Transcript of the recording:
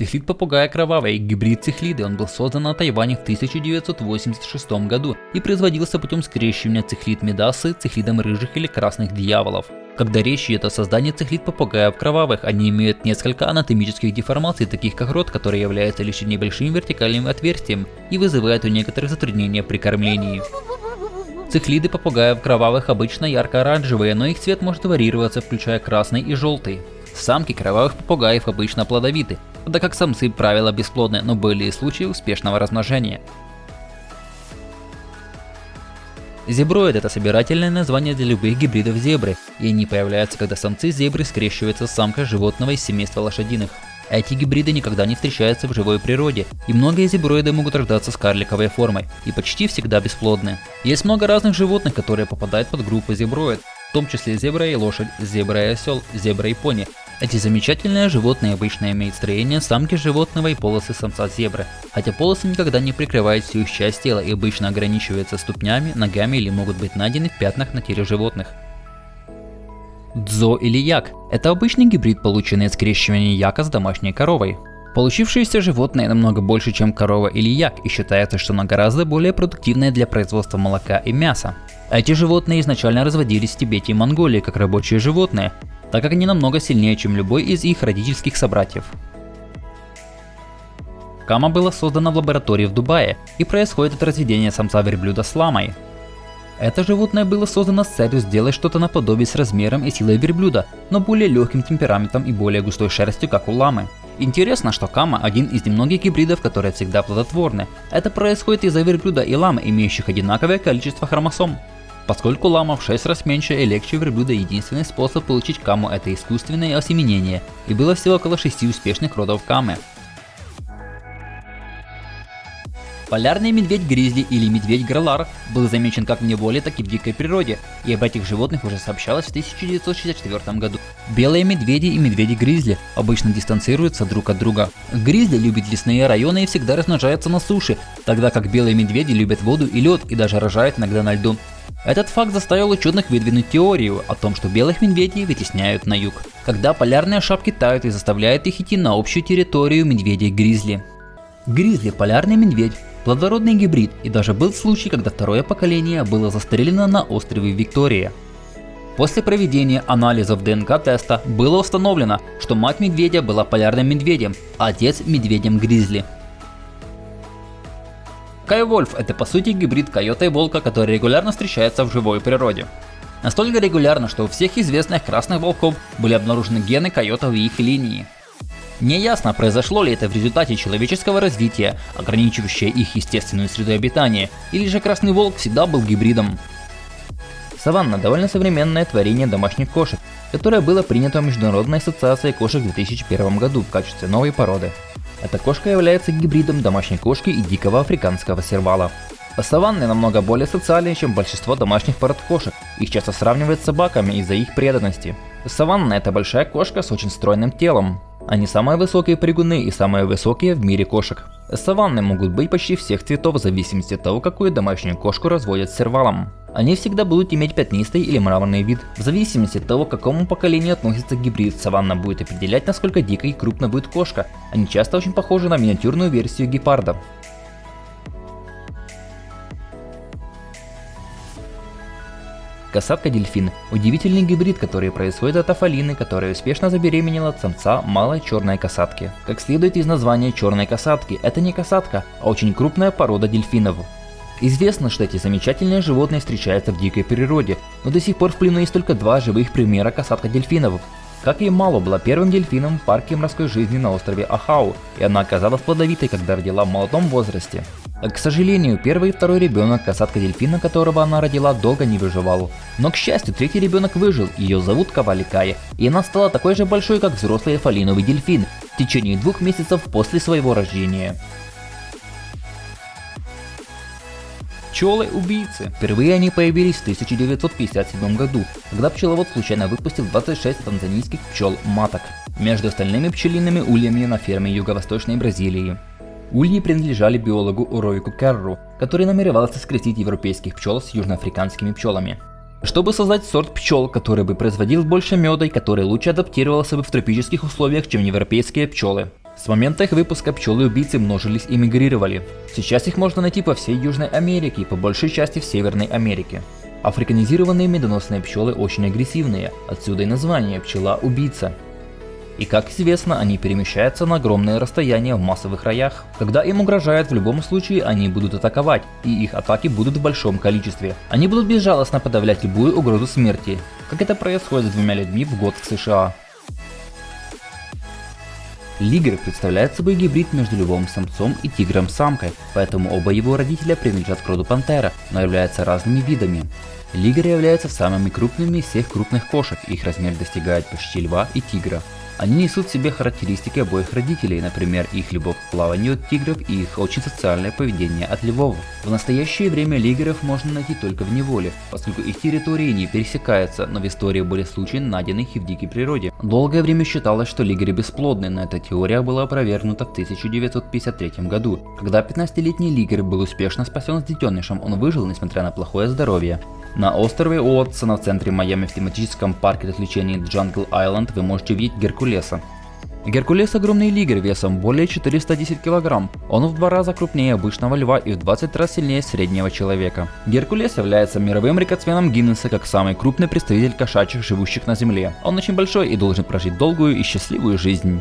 Цихлид попугая кровавый, гибрид цихлиды, он был создан на Тайване в 1986 году и производился путем скрещивания цихлид медасы цихлидом рыжих или красных дьяволов. Когда речь идет о создании цихлид попугаев кровавых, они имеют несколько анатомических деформаций, таких как рот, который является лишь небольшим вертикальным отверстием и вызывает у некоторых затруднения при кормлении. Цихлиды попугаев кровавых обычно ярко-оранжевые, но их цвет может варьироваться, включая красный и желтый. Самки кровавых попугаев обычно плодовиты, тогда как самцы правило бесплодны, но были и случаи успешного размножения. Зеброид – это собирательное название для любых гибридов зебры, и они появляются, когда самцы зебры скрещиваются с самкой животного из семейства лошадиных. Эти гибриды никогда не встречаются в живой природе, и многие зеброиды могут рождаться с карликовой формой, и почти всегда бесплодны. Есть много разных животных, которые попадают под группу зеброид, в том числе зебра и лошадь, зебра и осел, зебра и пони, эти замечательные животные обычно имеют строение самки животного и полосы самца зебры, хотя полосы никогда не прикрывают всю их часть тела и обычно ограничиваются ступнями, ногами или могут быть найдены в пятнах на теле животных. Дзо или як – это обычный гибрид, полученный от скрещивания яка с домашней коровой. Получившиеся животные намного больше, чем корова или як, и считается, что оно гораздо более продуктивное для производства молока и мяса. Эти животные изначально разводились в Тибете и Монголии как рабочие животные, так как они намного сильнее, чем любой из их родительских собратьев. Кама была создана в лаборатории в Дубае и происходит от разведения самца верблюда с ламой. Это животное было создано с целью сделать что-то наподобие с размером и силой верблюда, но более легким темпераментом и более густой шерстью, как у ламы. Интересно, что кама один из немногих гибридов, которые всегда плодотворны. Это происходит из-за верблюда и ламы, имеющих одинаковое количество хромосом. Поскольку лама в 6 раз меньше и легче верблюда, единственный способ получить каму это искусственное осеменение, и было всего около 6 успешных родов камы. Полярный медведь-гризли или медведь-гралар был замечен как в неволе, так и в дикой природе, и об этих животных уже сообщалось в 1964 году. Белые медведи и медведи-гризли обычно дистанцируются друг от друга. Гризли любят лесные районы и всегда размножаются на суше, тогда как белые медведи любят воду и лед и даже рожают иногда на льду. Этот факт заставил ученых выдвинуть теорию о том, что белых медведей вытесняют на юг, когда полярные шапки тают и заставляют их идти на общую территорию медведей-гризли. Гризли – полярный медведь, плодородный гибрид, и даже был случай, когда второе поколение было застрелено на острове Виктория. После проведения анализов ДНК-теста было установлено, что мать медведя была полярным медведем, а отец – медведем-гризли. Кайвольф – это по сути гибрид койота и волка, который регулярно встречается в живой природе. Настолько регулярно, что у всех известных красных волков были обнаружены гены койотов и их линии. Неясно, произошло ли это в результате человеческого развития, ограничивающее их естественную среду обитания, или же красный волк всегда был гибридом. Саванна – довольно современное творение домашних кошек, которое было принято Международной ассоциацией кошек в 2001 году в качестве новой породы. Эта кошка является гибридом домашней кошки и дикого африканского сервала. Саванны намного более социальные, чем большинство домашних пород кошек. Их часто сравнивают с собаками из-за их преданности. Саванна – это большая кошка с очень стройным телом. Они самые высокие прыгуны и самые высокие в мире кошек. Саванны могут быть почти всех цветов в зависимости от того, какую домашнюю кошку разводят с сервалом. Они всегда будут иметь пятнистый или мраморный вид. В зависимости от того, к какому поколению относится гибрид, саванна будет определять, насколько дикой и крупно будет кошка. Они часто очень похожи на миниатюрную версию гепарда. Касатка-дельфин – удивительный гибрид, который происходит от афалины, которая успешно забеременела от самца малой черной касатки. Как следует из названия черной касатки, это не касатка, а очень крупная порода дельфинов. Известно, что эти замечательные животные встречаются в дикой природе, но до сих пор в плену есть только два живых примера касатка дельфинов. Как и Мало была первым дельфином в парке морской жизни на острове Ахау, и она оказалась плодовитой, когда родила в молодом возрасте. К сожалению, первый и второй ребенок, касатка дельфина, которого она родила, долго не выживал. Но к счастью, третий ребенок выжил, ее зовут Каваликая, и она стала такой же большой, как взрослый фалиновый дельфин в течение двух месяцев после своего рождения. Пчелы-убийцы. Впервые они появились в 1957 году, когда пчеловод случайно выпустил 26 танзанийских пчел-маток между остальными пчелиными ульями на ферме юго-восточной Бразилии. Ульи принадлежали биологу Уроику Керру, который намеревался скрестить европейских пчел с южноафриканскими пчелами. Чтобы создать сорт пчел, который бы производил больше меда и который лучше адаптировался бы в тропических условиях, чем европейские пчелы. С момента их выпуска пчелы-убийцы множились и мигрировали. Сейчас их можно найти по всей Южной Америке и по большей части в Северной Америке. Африканизированные медоносные пчелы очень агрессивные, отсюда и название пчела-убийца. И как известно, они перемещаются на огромные расстояния в массовых роях. Когда им угрожают в любом случае, они будут атаковать, и их атаки будут в большом количестве. Они будут безжалостно подавлять любую угрозу смерти, как это происходит с двумя людьми в год в США. Лигер представляет собой гибрид между львом самцом и тигром самкой, поэтому оба его родителя принадлежат к роду пантера, но являются разными видами. Лигеры являются самыми крупными из всех крупных кошек, их размер достигает почти льва и тигра. Они несут в себе характеристики обоих родителей, например, их любовь к плаванию от тигров и их очень социальное поведение от львов. В настоящее время лигеров можно найти только в неволе, поскольку их территории не пересекаются, но в истории были случаи, найденных и в дикой природе. Долгое время считалось, что лигеры бесплодны, но эта теория была опровергнута в 1953 году. Когда 15-летний лигер был успешно спасен с детенышем, он выжил, несмотря на плохое здоровье. На острове Уотсона в центре Майами в тематическом парке развлечений Jungle Island вы можете увидеть Геркулеса. Геркулес огромный лигер весом более 410 кг. Он в два раза крупнее обычного льва и в 20 раз сильнее среднего человека. Геркулес является мировым рекордсменом Гиннесса как самый крупный представитель кошачьих, живущих на земле. Он очень большой и должен прожить долгую и счастливую жизнь.